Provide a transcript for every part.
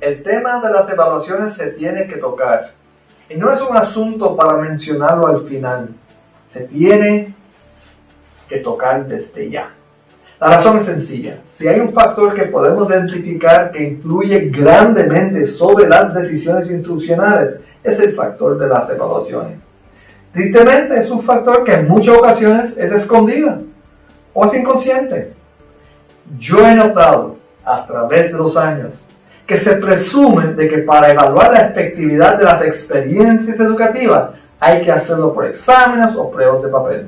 el tema de las evaluaciones se tiene que tocar. Y no es un asunto para mencionarlo al final. Se tiene que tocar desde ya. La razón es sencilla. Si hay un factor que podemos identificar que influye grandemente sobre las decisiones instruccionales, es el factor de las evaluaciones. Tristemente es un factor que en muchas ocasiones es escondido o es inconsciente. Yo he notado a través de los años que se presume de que para evaluar la efectividad de las experiencias educativas hay que hacerlo por exámenes o pruebas de papel.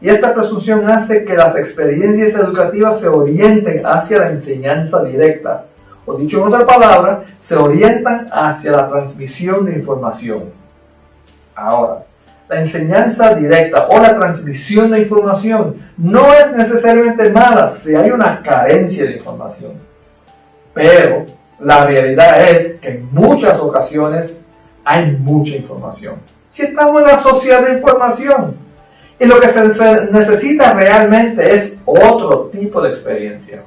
Y esta presunción hace que las experiencias educativas se orienten hacia la enseñanza directa, o dicho en otra palabra, se orientan hacia la transmisión de información. Ahora, la enseñanza directa o la transmisión de información no es necesariamente mala si hay una carencia de información. Pero la realidad es que en muchas ocasiones hay mucha información. Si estamos en la sociedad de información, y lo que se necesita realmente es otro tipo de experiencia.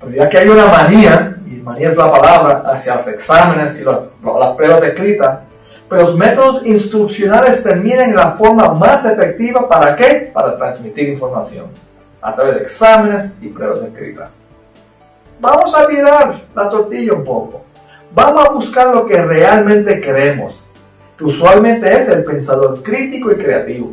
Pero ya que hay una manía, y manía es la palabra, hacia los exámenes y las pruebas escritas, pero los métodos instruccionales terminan en la forma más efectiva para qué? Para transmitir información a través de exámenes y pruebas escritas. Vamos a mirar la tortilla un poco. Vamos a buscar lo que realmente queremos, que usualmente es el pensador crítico y creativo.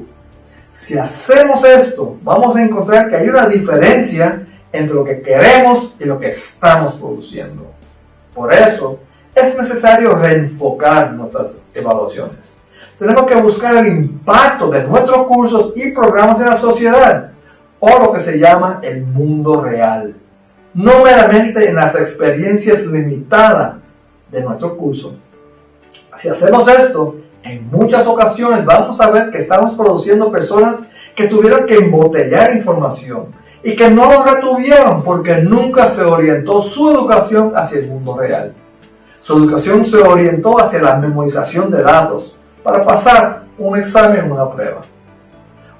Si hacemos esto, vamos a encontrar que hay una diferencia entre lo que queremos y lo que estamos produciendo. Por eso, es necesario reenfocar nuestras evaluaciones. Tenemos que buscar el impacto de nuestros cursos y programas en la sociedad, o lo que se llama el mundo real. No meramente en las experiencias limitadas de nuestro curso. Si hacemos esto, en muchas ocasiones vamos a ver que estamos produciendo personas que tuvieron que embotellar información y que no lo retuvieron porque nunca se orientó su educación hacia el mundo real. Su educación se orientó hacia la memorización de datos para pasar un examen o una prueba.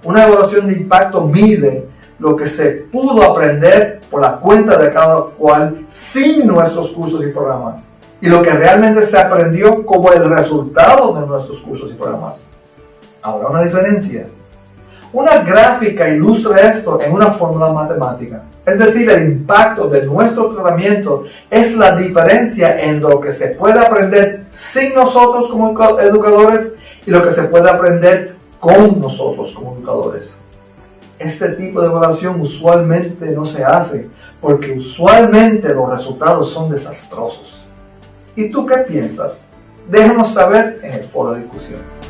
Una evaluación de impacto mide lo que se pudo aprender por la cuenta de cada cual sin nuestros cursos y programas y lo que realmente se aprendió como el resultado de nuestros cursos y programas. Ahora una diferencia. Una gráfica ilustra esto en una fórmula matemática. Es decir, el impacto de nuestro tratamiento es la diferencia en lo que se puede aprender sin nosotros como educadores y lo que se puede aprender con nosotros como educadores. Este tipo de evaluación usualmente no se hace porque usualmente los resultados son desastrosos. ¿Y tú qué piensas? Déjanos saber en el foro de discusión.